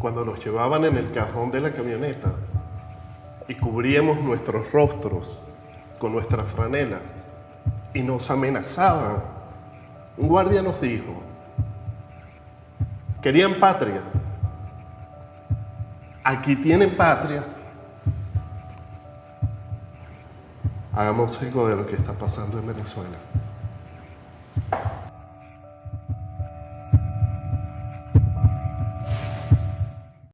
cuando nos llevaban en el cajón de la camioneta y cubríamos nuestros rostros con nuestras franelas y nos amenazaban, un guardia nos dijo, querían patria, aquí tienen patria, hagamos eco de lo que está pasando en Venezuela.